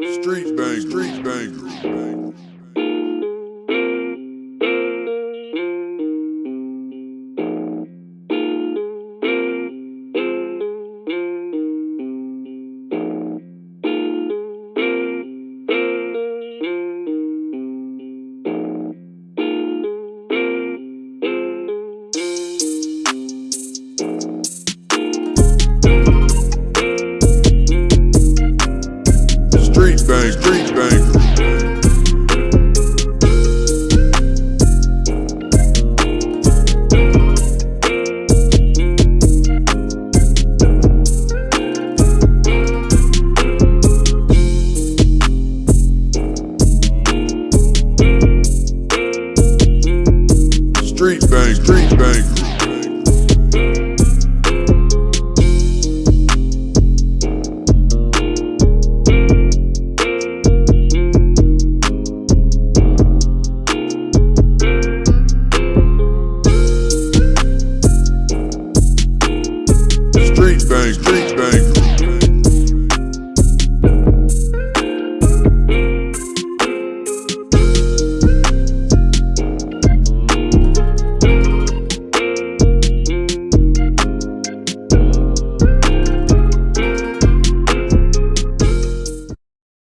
Street bang, street banger. Street bang, street banger. Street bang, street banger. bang, street bang.